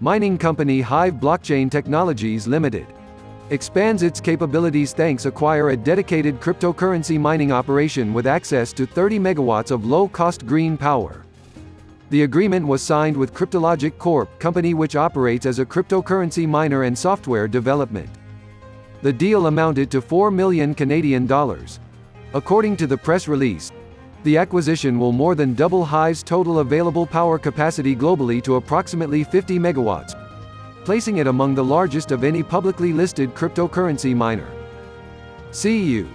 Mining company Hive Blockchain Technologies Limited expands its capabilities thanks acquire a dedicated cryptocurrency mining operation with access to 30 megawatts of low-cost green power. The agreement was signed with Cryptologic Corp, company which operates as a cryptocurrency miner and software development. The deal amounted to 4 million Canadian dollars. According to the press release, the acquisition will more than double Hive's total available power capacity globally to approximately 50 megawatts, placing it among the largest of any publicly listed cryptocurrency miner. See you.